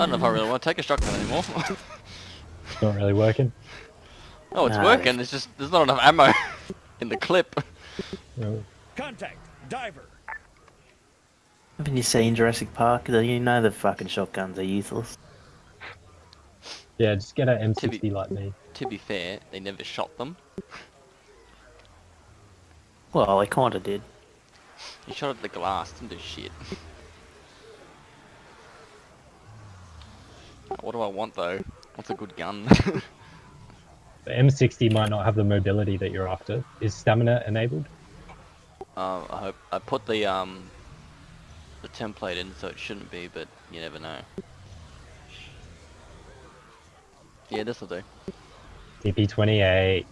I don't know if I really want to take a shotgun anymore. It's not really working. oh, it's Nah. working. It's just there's not enough ammo in the clip. No. Contact. Diver. Haven't you seen Jurassic Park? You know the fucking shotguns are useless. Yeah, just get an To be- M60 like me. To be fair, they never shot them. Well, they kinda did. He shot at the glass. Didn't do shit. What do I want though? What's a good gun? The M60 might not have the mobility that you're after. Is stamina enabled? um, I hope I put the um the template in, so it shouldn't be, but you never know. Yeah, this'll do. TP28.